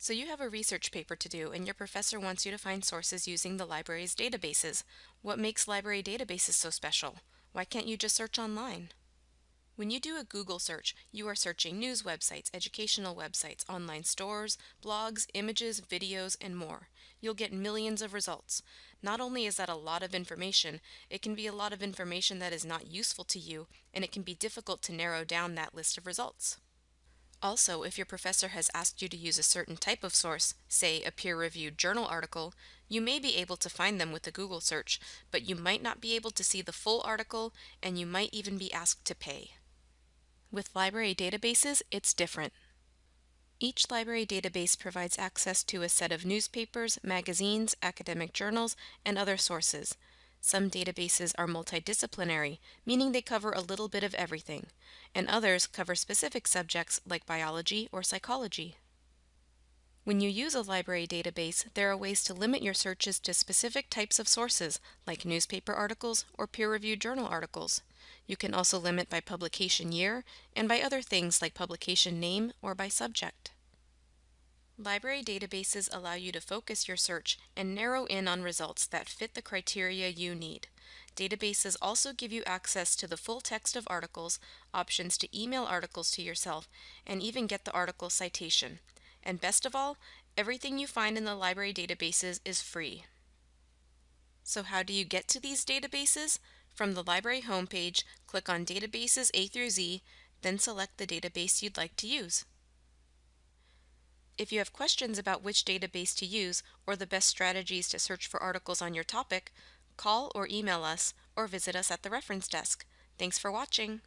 So you have a research paper to do and your professor wants you to find sources using the library's databases. What makes library databases so special? Why can't you just search online? When you do a Google search, you are searching news websites, educational websites, online stores, blogs, images, videos, and more. You'll get millions of results. Not only is that a lot of information, it can be a lot of information that is not useful to you, and it can be difficult to narrow down that list of results. Also, if your professor has asked you to use a certain type of source, say a peer-reviewed journal article, you may be able to find them with a Google search, but you might not be able to see the full article and you might even be asked to pay. With library databases, it's different. Each library database provides access to a set of newspapers, magazines, academic journals, and other sources. Some databases are multidisciplinary, meaning they cover a little bit of everything, and others cover specific subjects like biology or psychology. When you use a library database, there are ways to limit your searches to specific types of sources, like newspaper articles or peer-reviewed journal articles. You can also limit by publication year and by other things like publication name or by subject. Library databases allow you to focus your search and narrow in on results that fit the criteria you need. Databases also give you access to the full text of articles, options to email articles to yourself, and even get the article citation. And best of all, everything you find in the library databases is free. So how do you get to these databases? From the library homepage, click on Databases A through Z, then select the database you'd like to use. If you have questions about which database to use or the best strategies to search for articles on your topic, call or email us or visit us at the reference desk. Thanks for watching.